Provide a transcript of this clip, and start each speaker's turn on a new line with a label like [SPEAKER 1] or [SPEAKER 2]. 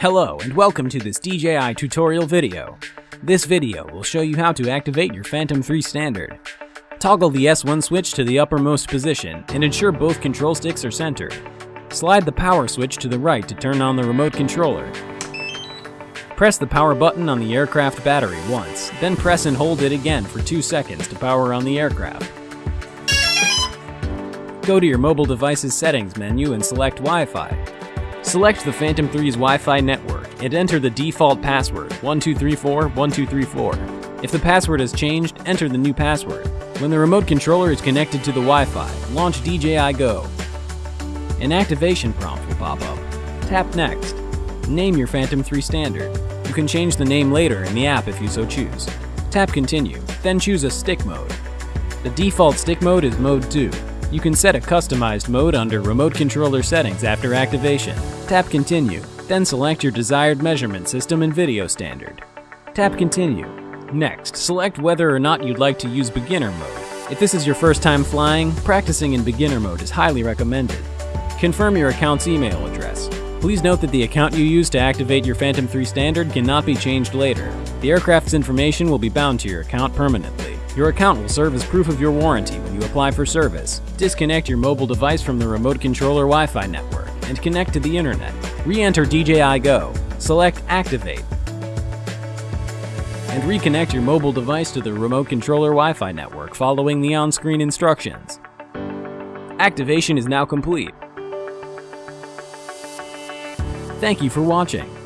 [SPEAKER 1] Hello and welcome to this DJI tutorial video. This video will show you how to activate your Phantom 3 standard. Toggle the S1 switch to the uppermost position and ensure both control sticks are centered. Slide the power switch to the right to turn on the remote controller. Press the power button on the aircraft battery once, then press and hold it again for 2 seconds to power on the aircraft. Go to your mobile device's settings menu and select Wi-Fi. Select the Phantom 3's Wi-Fi network and enter the default password 1234-1234. If the password has changed, enter the new password. When the remote controller is connected to the Wi-Fi, launch DJI Go. An activation prompt will pop up. Tap Next. Name your Phantom 3 standard. You can change the name later in the app if you so choose. Tap Continue, then choose a stick mode. The default stick mode is Mode 2. You can set a customized mode under Remote Controller Settings after activation. Tap Continue, then select your desired measurement system and video standard. Tap Continue. Next, select whether or not you'd like to use beginner mode. If this is your first time flying, practicing in beginner mode is highly recommended. Confirm your account's email address. Please note that the account you use to activate your Phantom 3 standard cannot be changed later. The aircraft's information will be bound to your account permanently. Your account will serve as proof of your warranty you apply for service. Disconnect your mobile device from the remote controller Wi-Fi network and connect to the internet. Re-enter DJI Go. Select Activate. And reconnect your mobile device to the remote controller Wi-Fi network following the on-screen instructions. Activation is now complete. Thank you for watching.